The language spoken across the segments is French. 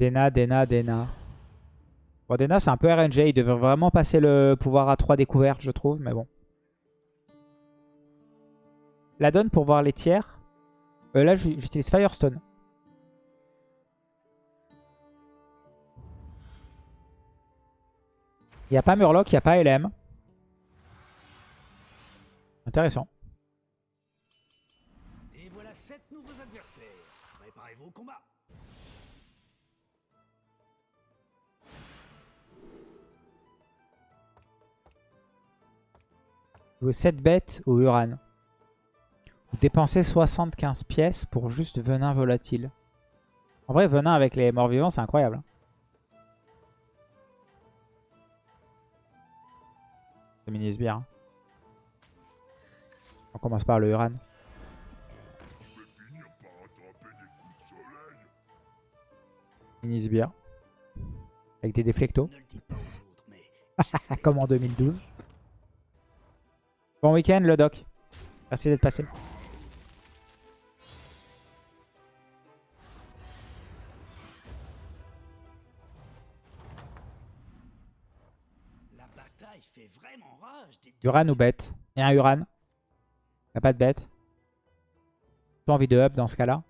Dena, Dena, Dena. Bon, Dena, c'est un peu RNG. Il devrait vraiment passer le pouvoir à 3 découvertes, je trouve. Mais bon. La donne pour voir les tiers. Euh, là, j'utilise Firestone. Il n'y a pas Murloc, il n'y a pas LM. Intéressant. Jouer 7 bêtes au Uran. Dépenser 75 pièces pour juste venin volatile. En vrai, venin avec les morts vivants, c'est incroyable. C'est mini sbire. Hein. On commence par le Uran. Mini sbire. Avec des déflectos. Comme en 2012. Bon week-end le doc. Merci d'être passé. Uran ou bête Il y a un Uran. Il n'y a pas de bête? J'ai envie de up dans ce cas-là?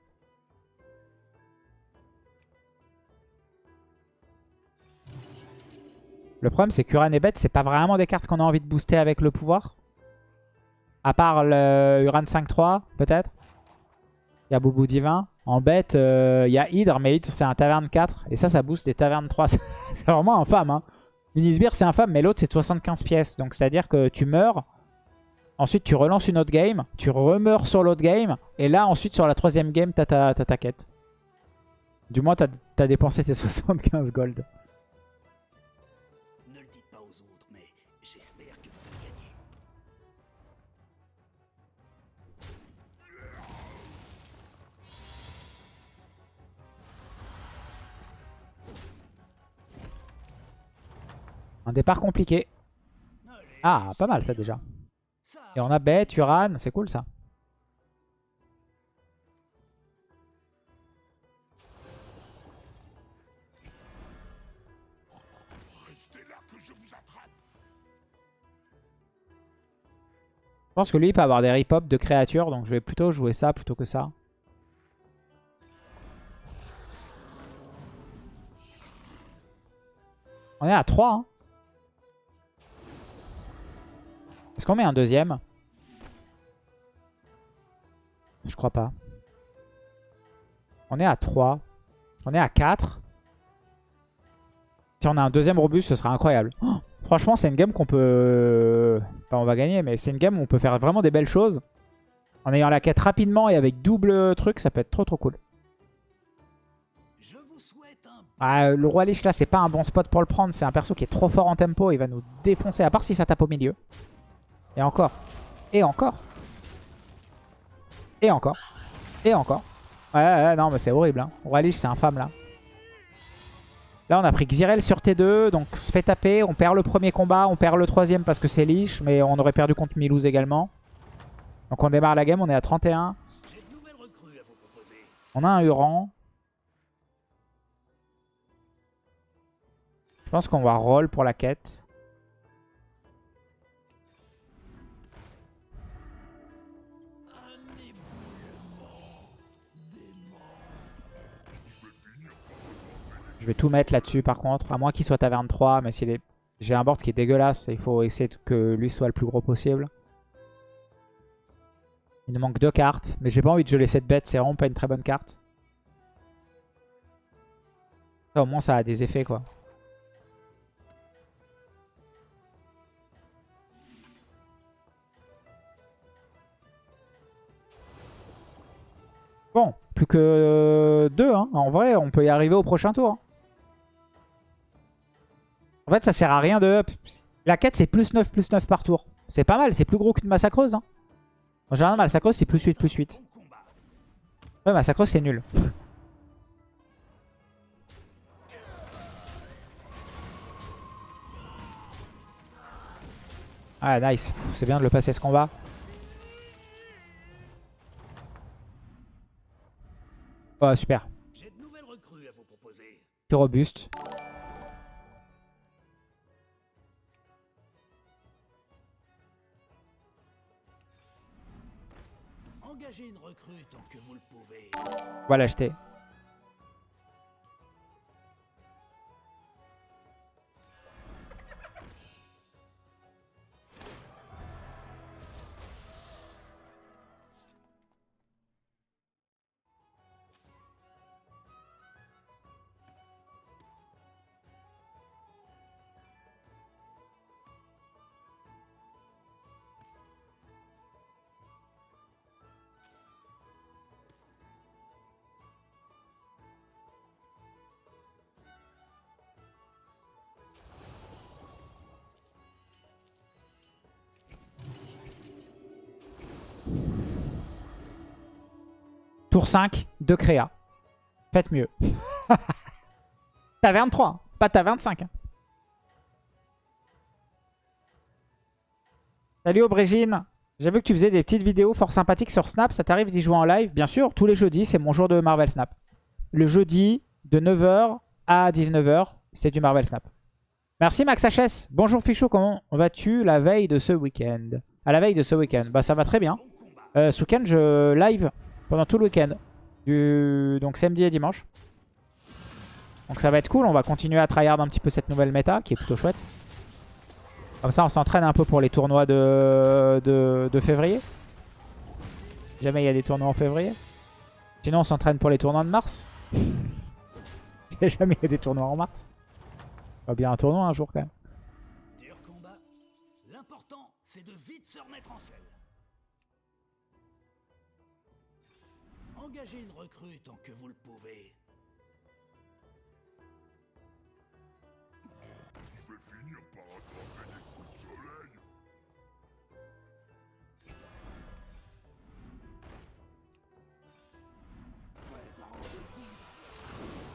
Le problème, c'est qu'Uran et bête, c'est pas vraiment des cartes qu'on a envie de booster avec le pouvoir. À part le Uran 5-3, peut-être? Il y a Boubou Divin. En bête, euh, il y a Hydre, mais Hydre, c'est un taverne 4. Et ça, ça booste des tavernes 3. c'est vraiment infâme. Hein. Minisbir, c'est infâme, mais l'autre, c'est 75 pièces. Donc, c'est-à-dire que tu meurs. Ensuite, tu relances une autre game. Tu remeurs sur l'autre game. Et là, ensuite, sur la troisième game, t'as ta, ta, quête. Du moins, t'as as dépensé tes 75 gold. Un départ compliqué. Ah, pas mal ça déjà. Et on a bête, Uran, c'est cool ça. Je pense que lui il peut avoir des rip-hop de créatures, donc je vais plutôt jouer ça plutôt que ça. On est à 3. Hein. Est-ce qu'on met un deuxième? Je crois pas. On est à 3. On est à 4. Si on a un deuxième robuste, ce sera incroyable. Oh, franchement, c'est une game qu'on peut... Enfin, on va gagner, mais c'est une game où on peut faire vraiment des belles choses. En ayant la quête rapidement et avec double truc, ça peut être trop trop cool. Ah, le roi Lich là, c'est pas un bon spot pour le prendre. C'est un perso qui est trop fort en tempo. Il va nous défoncer, à part si ça tape au milieu. Et encore. Et encore. Et encore. Et encore. Ouais, ouais, non, mais c'est horrible. Hein. Roi Lich, c'est infâme là. Là, on a pris Xyrel sur T2, donc on se fait taper. On perd le premier combat, on perd le troisième parce que c'est Lich, mais on aurait perdu contre Milouz également. Donc on démarre la game, on est à 31. On a un Huron. Je pense qu'on va roll pour la quête. Je vais tout mettre là-dessus par contre. À moins qu'il soit taverne 3. Mais est... j'ai un board qui est dégueulasse. Il faut essayer que lui soit le plus gros possible. Il nous manque deux cartes. Mais j'ai pas envie de jouer cette bête. C'est vraiment pas une très bonne carte. au moins ça a des effets quoi. Bon, plus que deux. Hein. En vrai, on peut y arriver au prochain tour. En fait, ça sert à rien de... La quête, c'est plus 9, plus 9 par tour. C'est pas mal, c'est plus gros qu'une massacreuse. Hein. En général, massacreuse, c'est plus 8, plus 8. Ouais, massacreuse, c'est nul. Ah, nice. C'est bien de le passer ce combat. Oh, super. Plus robuste. Engagez une l'acheter. Tour 5 de créa. Faites mieux. t'as 23, hein. pas t'as 25. hein. Salut Aubrégine. J'ai vu que tu faisais des petites vidéos fort sympathiques sur Snap. Ça t'arrive d'y jouer en live? Bien sûr, tous les jeudis, c'est mon jour de Marvel Snap. Le jeudi, de 9h à 19h, c'est du Marvel Snap. Merci Max HS. Bonjour Fichou, comment vas-tu la veille de ce week-end? À la veille de ce week-end, bah ça va très bien. Euh, ce week-end, je live pendant tout le week-end. Du... Donc samedi et dimanche. Donc ça va être cool. On va continuer à tryhard un petit peu cette nouvelle méta qui est plutôt chouette. Comme ça, on s'entraîne un peu pour les tournois de, de, février. Jamais il y a des tournois en février. Sinon, on s'entraîne pour les tournois de mars. Jamais il y a des tournois en mars. Il va bien un tournoi un jour quand même. Engagez une recrue tant que vous le pouvez.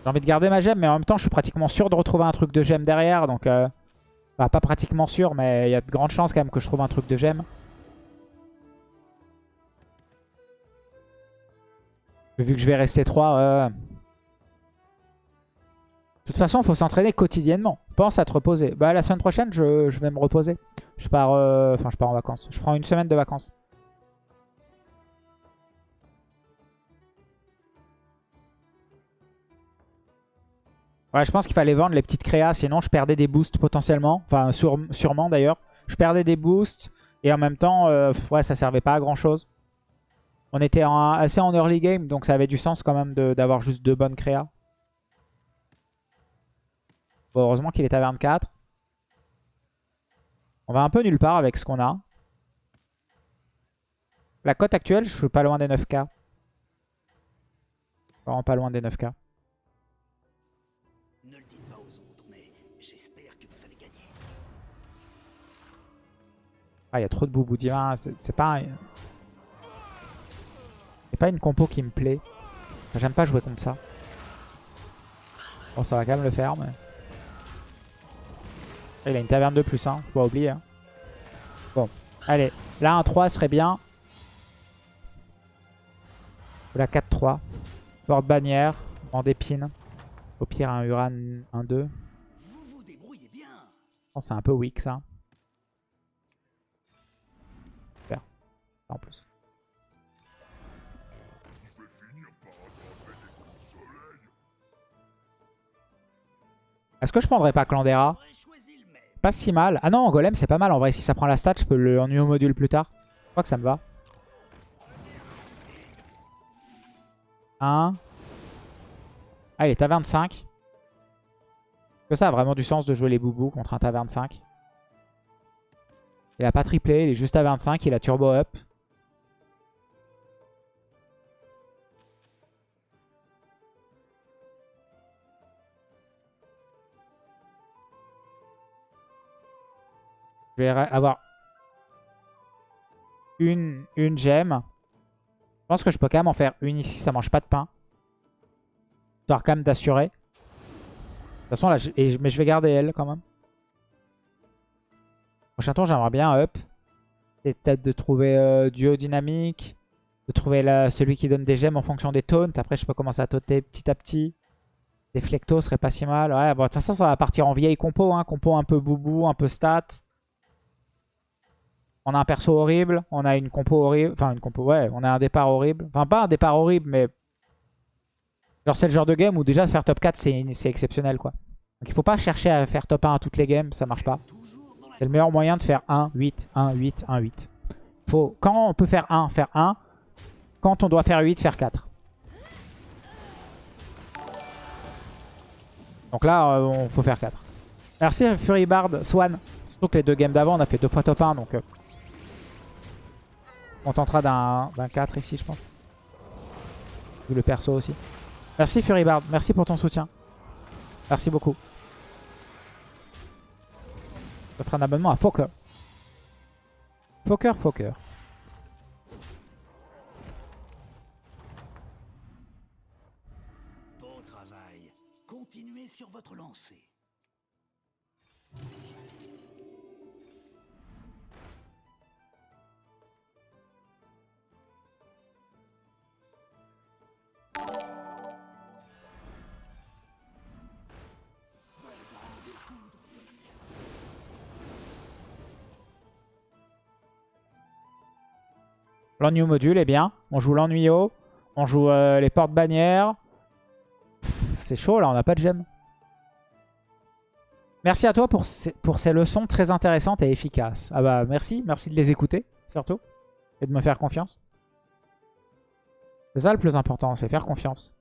J'ai envie de garder ma gemme, mais en même temps, je suis pratiquement sûr de retrouver un truc de gemme derrière. Donc, euh, bah, pas pratiquement sûr, mais il y a de grandes chances quand même que je trouve un truc de gemme. Vu que je vais rester 3, euh... De toute façon, il faut s'entraîner quotidiennement. Pense à te reposer. Bah, la semaine prochaine, je, vais me reposer. Je pars, euh, enfin, je pars en vacances. Je prends une semaine de vacances. Ouais, je pense qu'il fallait vendre les petites créas, sinon je perdais des boosts potentiellement. Enfin, sûrement d'ailleurs. Je perdais des boosts et en même temps, euh, ouais, ça servait pas à grand chose. On était en- assez en early game, donc ça avait du sens quand même de- d'avoir juste deux bonnes créas. Bon, heureusement qu'il est à 24. On va un peu nulle part avec ce qu'on a. La cote actuelle, je suis pas loin des 9k. Vraiment pas loin des 9k. Ne le dites pas aux autres, mais j'espère que vous allez gagner. Ah, il y a trop de boubou divin. C'est c'est pas... un- C'est pas une compo qui me plaît. J'aime pas jouer contre ça. Bon, ça va quand même le faire, mais... Il a une taverne de plus, hein. Faut pas oublier. hein. Bon, allez. Là, un 3 serait bien. Ou la 4-3. Porte-bannière. En d'épines. Au pire, un Uran 1-2. Vous vous débrouillez bien. Je pense que c'est un peu weak, ça. Super. En plus. Est-ce que je prendrais pas Clandera? Pas si mal. Ah non, Golem, c'est pas mal. En vrai, si ça prend la stat, je peux le en au module plus tard. Je crois que ça me va. 1. Ah, il est à 25. Est-ce que ça a vraiment du sens de jouer les boubous contre un ta 25 Il a pas triplé, il est juste à 25, il a turbo up. Je vais avoir une, une gemme. Je pense que je peux quand même en faire une ici, ça mange pas de pain. Histoire quand même d'assurer. De toute façon, là, je- mais je vais garder elle quand même. Prochain tour, j'aimerais bien up. C'est peut-être de trouver euh, duo dynamique. De trouver celui qui donne des gemmes en fonction des taunts. Après, je peux commencer à tauter petit à petit. Deflecto serait pas si mal. Ouais, bon, de toute façon, ça va partir en vieille compo. Hein. Compo un peu boubou, un peu stat. On a un perso horrible. On a une compo horrible. Enfin, une compo, ouais. On a un départ horrible. Enfin, pas un départ horrible, mais... Genre, c'est le genre de game où déjà faire top 4, c'est exceptionnel, quoi. Donc, il faut pas chercher à faire top 1 à toutes les games. Ça marche pas. C'est le meilleur moyen de faire 1, 8, 1, 8, 1, 8. Faut, quand on peut faire 1, faire 1. Quand on doit faire 8, faire 4. Donc là, euh, faut faire 4. Merci Furibard, Swan. Surtout que les deux games d'avant, on a fait deux fois top 1. Donc euh, on tentera d'un 4 ici, je pense. Le perso aussi. Merci Furibard, merci pour ton soutien. Merci beaucoup. Ça fera un abonnement à Fokker. Fokker, Fokker. sur votre lancée. L'ennui module est bien. On joue l'ennui. On joue euh, les portes bannières. C'est chaud là, on n'a pas de gemme. Merci à toi pour ces, pour ces leçons très intéressantes et efficaces. Ah bah merci, merci de les écouter surtout. Et de me faire confiance. C'est ça le plus important, c'est faire confiance.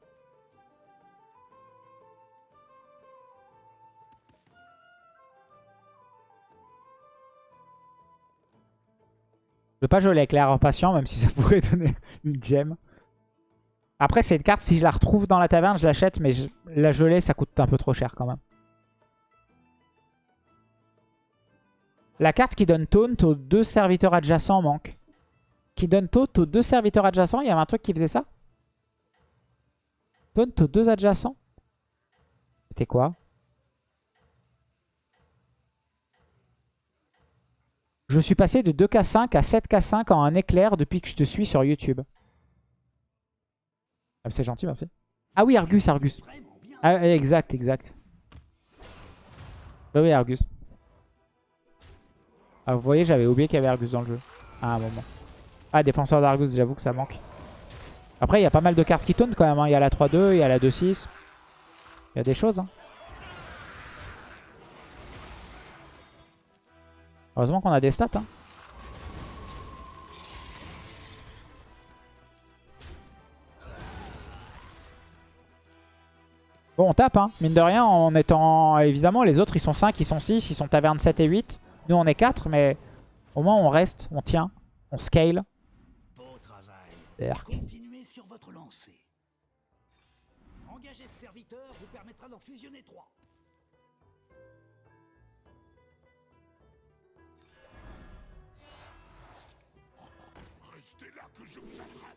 Je veux pas jouer l'éclaireur patient, même si ça pourrait donner une gemme. Après, c'est une carte, si je la retrouve dans la taverne, je l'achète, mais la geler, ça coûte un peu trop cher quand même. La carte qui donne taunt aux deux serviteurs adjacents manque. Qui donne taunt aux deux serviteurs adjacents. Il y avait un truc qui faisait ça Taunt aux deux adjacents C'était quoi? Je suis passé de 2k5 à 7k5 en un éclair depuis que je te suis sur YouTube. Ah, c'est gentil, merci. Ah oui, Argus, Argus. Ah, exact, exact. Ah oui, Argus. Ah, vous voyez, j'avais oublié qu'il y avait Argus dans le jeu. À un moment. Ah, défenseur d'Argus, j'avoue que ça manque. Après, il y a pas mal de cartes qui tournent quand même. Hein. Il y a la 3-2, il y a la 2-6. Il y a des choses. Hein. Heureusement qu'on a des stats. Hein. Bon, on tape, hein. mine de rien, en étant... Évidemment, les autres, ils sont 5, ils sont 6, ils sont taverne 7 et 8. Nous, on est 4, mais au moins, on reste, on tient, on scale. Continuez sur votre lancée. Engager ce serviteur vous permettra d'en fusionner 3. Restez là que je vous attrape.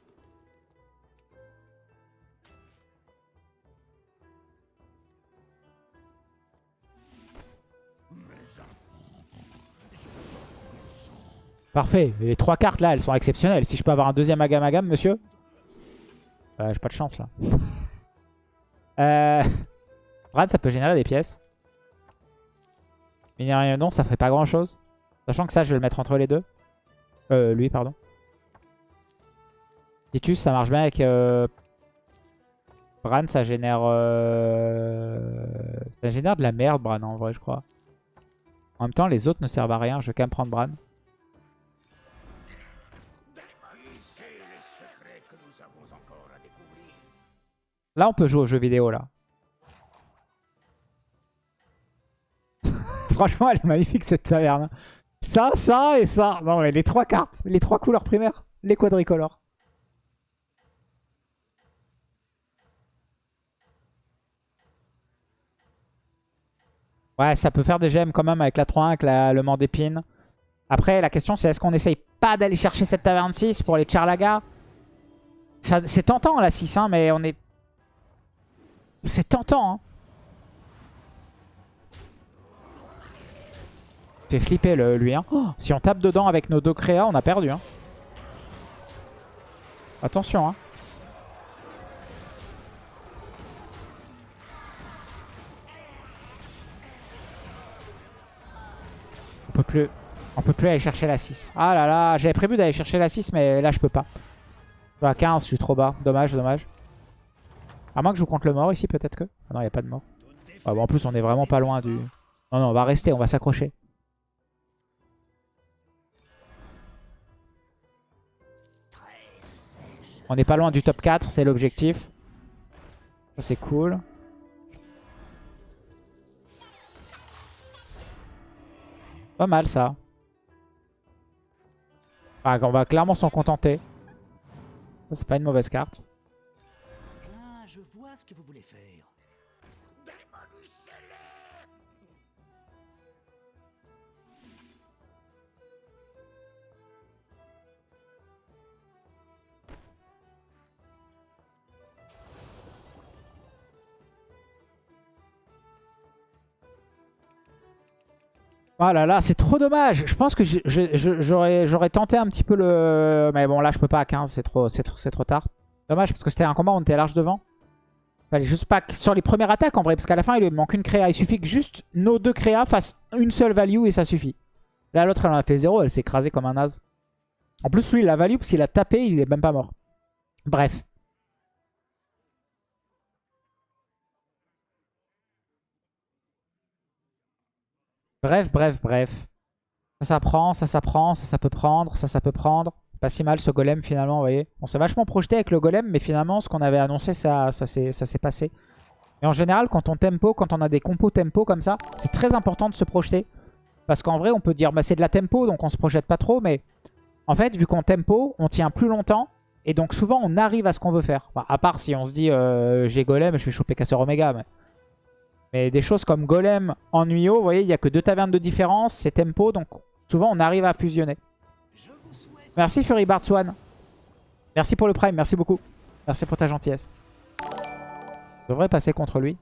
Parfait. les trois cartes là, elles sont exceptionnelles. Si je peux avoir un deuxième Agam Agam, monsieur. Euh, J'ai pas de chance là. euh... Ça peut générer des pièces. Mais non, ça fait pas grand chose. Sachant que ça, je vais le mettre entre les deux. Euh, lui, pardon. Titus, ça marche bien avec... Euh... Bran, ça génère... Euh... Ça génère de la merde, Bran, en vrai, je crois. En même temps, les autres ne servent à rien. Je vais quand même prendre Bran. Là, on peut jouer aux jeux vidéo, là. Franchement, elle est magnifique, cette taverne. Ça, ça et ça. Non, mais les trois cartes. Les trois couleurs primaires. Les quadricolores. Ouais, ça peut faire des gemmes quand même avec la 3-1, avec le mand d'épine. Après, la question, c'est est-ce qu'on essaye pas d'aller chercher cette taverne 6 pour les Charlaga C'est tentant, la 6, hein, mais on est c'est tentant, hein. Fait flipper lui, hein. Oh. Si on tape dedans avec nos deux créas, on a perdu, hein. Attention, hein. On peut plus... On peut plus aller chercher la 6. Ah là là, j'avais prévu d'aller chercher la 6, mais là je peux pas. À 15, je suis trop bas. Dommage, dommage. À moins que je vous compte le mort ici, peut-être que. Ah non, il n'y a pas de mort. Ah en plus, on est vraiment pas loin du... Non, non, on va rester, on va s'accrocher. On n'est pas loin du top 4, c'est l'objectif. Ça, c'est cool. Pas mal, ça. Ah, on va clairement s'en contenter. Ça, c'est pas une mauvaise carte. Que vous voulez faire. Oh là là, c'est trop dommage. Je pense que j'aurais tenté un petit peu le... Mais bon, là, je peux pas à 15, c'est trop, trop, trop tard. Dommage, parce que c'était un combat, on était large devant. Fallait juste pas sur les premières attaques, en vrai, parce qu'à la fin, il lui manque une créa. Il suffit que juste nos deux créas fassent une seule value et ça suffit. Là, l'autre, elle en a fait zéro, elle s'est écrasée comme un naze. En plus, lui, il a value, parce qu'il a tapé, il est même pas mort. Bref. Bref, bref, bref. Ça, ça prend, ça, ça prend, ça, ça peut prendre, ça, ça peut prendre. Pas si mal ce golem finalement, vous voyez. On s'est vachement projeté avec le golem, mais finalement, ce qu'on avait annoncé, ça, ça s'est passé. Et en général, quand on tempo, quand on a des compos tempo comme ça, c'est très important de se projeter. Parce qu'en vrai, on peut dire, bah, c'est de la tempo, donc on se projette pas trop, mais en fait, vu qu'on tempo, on tient plus longtemps. Et donc souvent, on arrive à ce qu'on veut faire. à part si on se dit, euh, j'ai golem, je vais choper casseur oméga. Mais... Mais des choses comme Golem en Nuyo, vous voyez, il n'y a que deux tavernes de différence, c'est tempo, donc souvent on arrive à fusionner. Merci Fury Swan. Merci pour le prime, merci beaucoup. Merci pour ta gentillesse. Je devrais passer contre lui.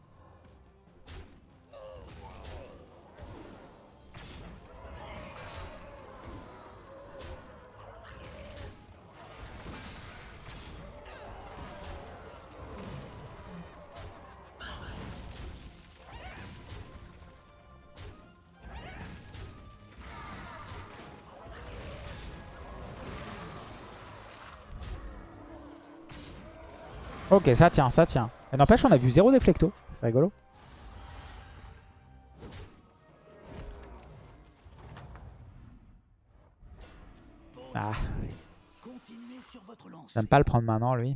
Ok, ça tient, ça tient. Mais n'empêche, on a vu zéro déflecto. C'est rigolo. Ah. J'aime pas le prendre maintenant, lui.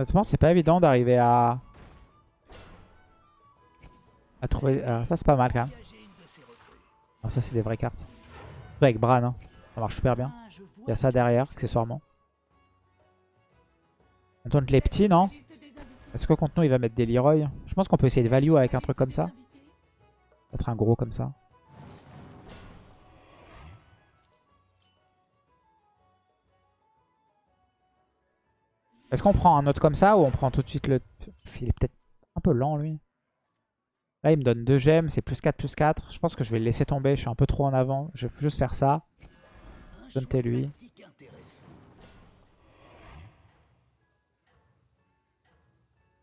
Honnêtement, c'est pas évident d'arriver à... à trouver... Alors ça, c'est pas mal quand même. Non, ça, c'est des vraies cartes. Avec Bran, hein. ça marche super bien. Il y a ça derrière, accessoirement. On tente les petits, non? Est-ce que contre nous, il va mettre des Leroy? Je pense qu'on peut essayer de value avec un truc comme ça. Peut-être un gros comme ça. Est-ce qu'on prend un autre comme ça ou on prend tout de suite le... Il est peut-être un peu lent lui. Là il me donne 2 gemmes, c'est plus 4, plus 4. Je pense que je vais le laisser tomber, je suis un peu trop en avant. Je vais juste faire ça. Donne lui.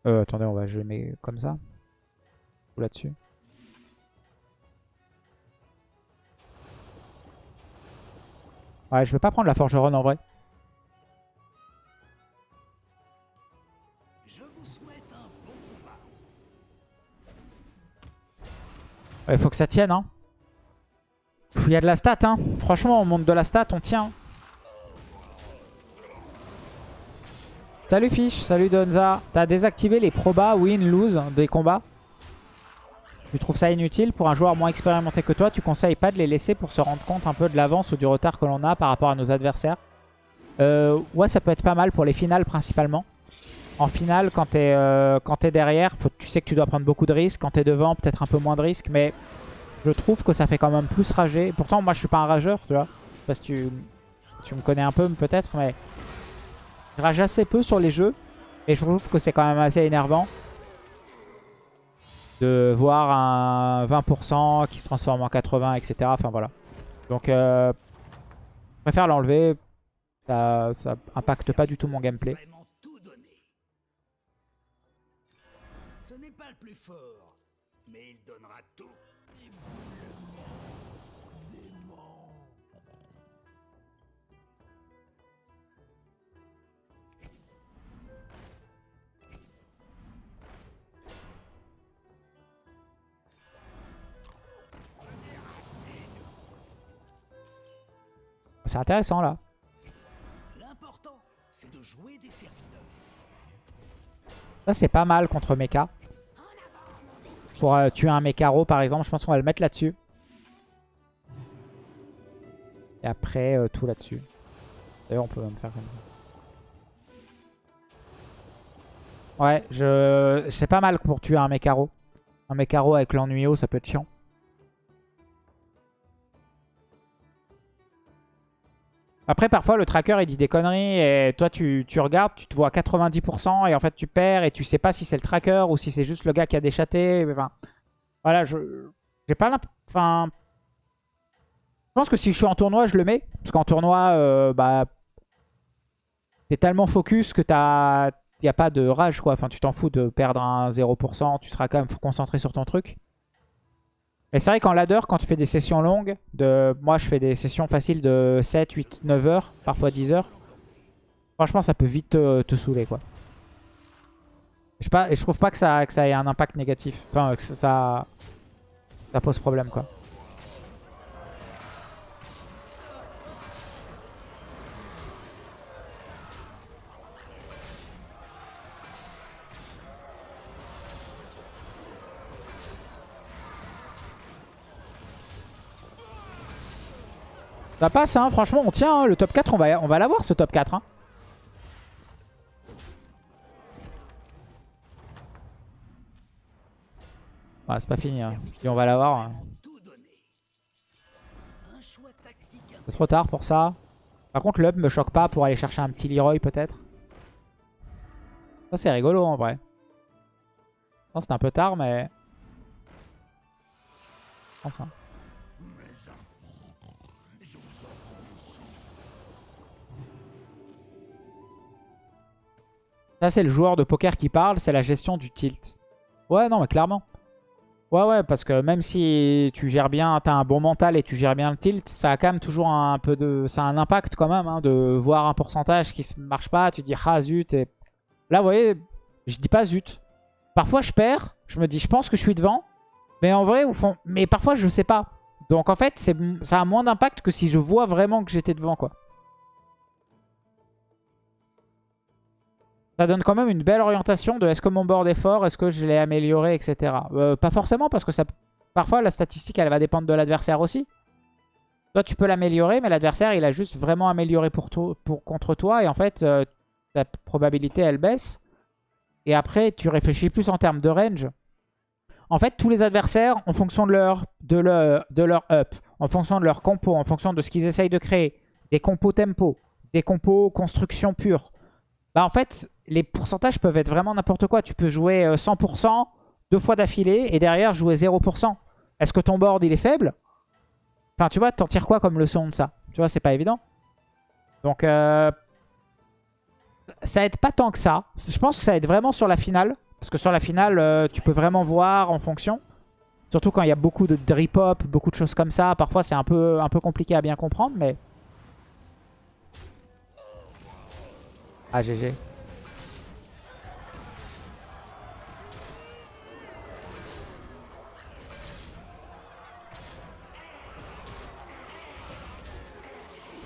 Euh, attendez, on va je mets comme ça. Ou là-dessus. Ouais, je vais pas prendre la forgeronne en vrai. Il faut que ça tienne. Hein. Il y a de la stat. Hein. Franchement, on monte de la stat, on tient. Salut Fish, salut Donza. T'as désactivé les probas win, lose des combats? Tu trouves ça inutile Pour un joueur moins expérimenté que toi, tu conseilles pas de les laisser pour se rendre compte un peu de l'avance ou du retard que l'on a par rapport à nos adversaires? Euh, Ouais, ça peut être pas mal pour les finales principalement. En finale, quand t'es euh, derrière, tu sais que tu dois prendre beaucoup de risques. Quand t'es devant, peut-être un peu moins de risques. Mais je trouve que ça fait quand même plus rager. Pourtant, moi, je suis pas un rageur, tu vois. Parce que tu, tu me connais un peu, peut-être. Mais je rage assez peu sur les jeux. Et je trouve que c'est quand même assez énervant de voir un 20% qui se transforme en 80, etc. Enfin, voilà. Donc, euh, je préfère l'enlever. Ça, ça impacte pas du tout mon gameplay. Plus fort, mais il donnera tout. C'est intéressant, là. L'important, c'est de jouer des serviteurs. Ça, c'est pas mal contre mecha. Pour euh, tuer un Mecharo, par exemple. Je pense qu'on va le mettre là-dessus. Et après, euh, tout là-dessus. D'ailleurs, on peut même faire comme ça. Ouais, je... c'est pas mal pour tuer un Mecharo. Un Mecharo avec l'ennuyau, ça peut être chiant. Après, parfois, le tracker, il dit des conneries et toi, tu, tu regardes, tu te vois à 90% et en fait, tu perds et tu sais pas si c'est le tracker ou si c'est juste le gars qui a déchaté. Enfin, voilà, je j'ai pas l'imp- Enfin, je pense que si je suis en tournoi, je le mets. Parce qu'en tournoi, euh, bah, t'es tellement focus que t'as... Y a pas de rage, quoi. Enfin, tu t'en fous de perdre un 0%. Tu seras quand même concentré sur ton truc. Mais c'est vrai qu'en ladder, quand tu fais des sessions longues, de moi je fais des sessions faciles de 7, 8, 9 heures, parfois 10 heures. Franchement, ça peut vite te, te saouler, quoi. Je, sais je trouve pas que ça, que ça ait un impact négatif. Enfin, que ça, ça pose problème, quoi. Ça passe, hein, franchement, on tient. hein. Le top 4, on va, on va l'avoir, ce top 4. Hein. Ouais, c'est pas fini. Hein. Si on va l'avoir. hein. C'est trop tard pour ça. Par contre, l'up me choque pas pour aller chercher un petit Leroy, peut-être. Ça, c'est rigolo, en vrai. Non, c'était un peu tard, mais... Je pense, hein. Ça, c'est le joueur de poker qui parle, c'est la gestion du tilt. Ouais, non, mais clairement. Ouais, ouais, parce que même si tu gères bien, t'as un bon mental et tu gères bien le tilt, ça a quand même toujours un peu de... Ça a un impact quand même, hein, de voir un pourcentage qui ne marche pas, tu dis « Ah, zut !» et Là, vous voyez, je dis pas « zut ». Parfois, je perds, je me dis « Je pense que je suis devant », mais en vrai, au fond... Mais parfois, je sais pas. Donc en fait, ça a moins d'impact que si je vois vraiment que j'étais devant, quoi. Ça donne quand même une belle orientation de est-ce que mon board est fort, est-ce que je l'ai amélioré, etc. Euh, pas forcément parce que ça, parfois la statistique elle va dépendre de l'adversaire aussi. Toi tu peux l'améliorer mais l'adversaire il a juste vraiment amélioré pour pour, contre toi et en fait euh, ta probabilité elle baisse. Et après tu réfléchis plus en termes de range. En fait tous les adversaires en fonction de leur, de leur, de leur up, en fonction de leur compo, en fonction de ce qu'ils essayent de créer, des compos tempo, des compos construction pure. Bah en fait, les pourcentages peuvent être vraiment n'importe quoi. Tu peux jouer euh, 100% deux fois d'affilée et derrière jouer 0%. Est-ce que ton board il est faible? Enfin tu vois, t'en tires quoi comme leçon de ça? Tu vois, c'est pas évident. Donc euh, ça aide pas tant que ça. Je pense que ça aide vraiment sur la finale. Parce que sur la finale, euh, tu peux vraiment voir en fonction. Surtout quand il y a beaucoup de drip hop, beaucoup de choses comme ça. Parfois c'est un peu, un peu compliqué à bien comprendre, mais... Ah GG.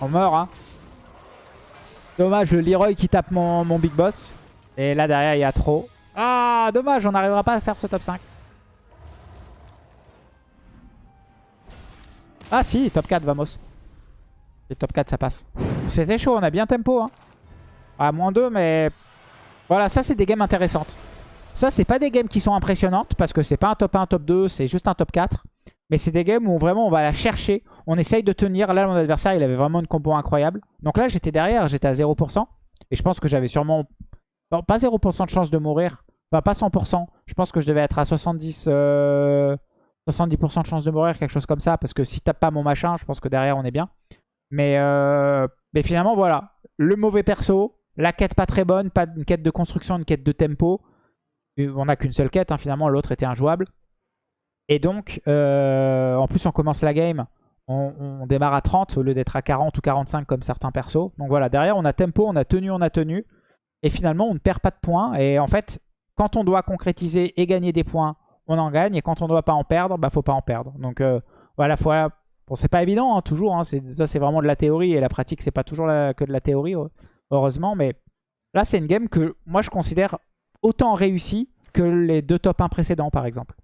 On meurt, hein. Dommage, le Leroy qui tape mon, mon Big Boss. Et là, derrière, il y a trop. Ah, dommage, on n'arrivera pas à faire ce top 5. Ah si, top 4, vamos. Et top 4, ça passe. C'était chaud, on a bien tempo. Hein. Ah, moins 2, mais... Voilà, ça c'est des games intéressantes. Ça, c'est pas des games qui sont impressionnantes parce que c'est pas un top 1, top 2, c'est juste un top 4. Mais c'est des games où vraiment on va la chercher. On essaye de tenir. Là, mon adversaire, il avait vraiment une combo incroyable. Donc là, j'étais derrière, j'étais à 0%. Et je pense que j'avais sûrement... pas 0% de chance de mourir. Enfin, pas 100%. Je pense que je devais être à 70... 70% euh, de chance de mourir, quelque chose comme ça. Parce que si tape pas mon machin, je pense que derrière, on est bien. Mais, euh, finalement, voilà. Le mauvais perso, la quête pas très bonne, pas une quête de construction, une quête de tempo. On n'a qu'une seule quête, hein, finalement, l'autre était injouable. Et donc, euh, en plus, on commence la game, on, démarre à 30 au lieu d'être à 40 ou 45 comme certains persos. Donc voilà, derrière, on a tempo, on a tenu, on a tenu. Et finalement, on ne perd pas de points. Et en fait, quand on doit concrétiser et gagner des points, on en gagne. Et quand on ne doit pas en perdre, bah faut pas en perdre. Donc euh, voilà, bon, c'est pas évident, hein, toujours. Hein, ça, c'est vraiment de la théorie. Et la pratique, c'est pas toujours que de la théorie, heureusement. Mais là, c'est une game que moi, je considère autant réussie que les deux top 1 précédents, par exemple.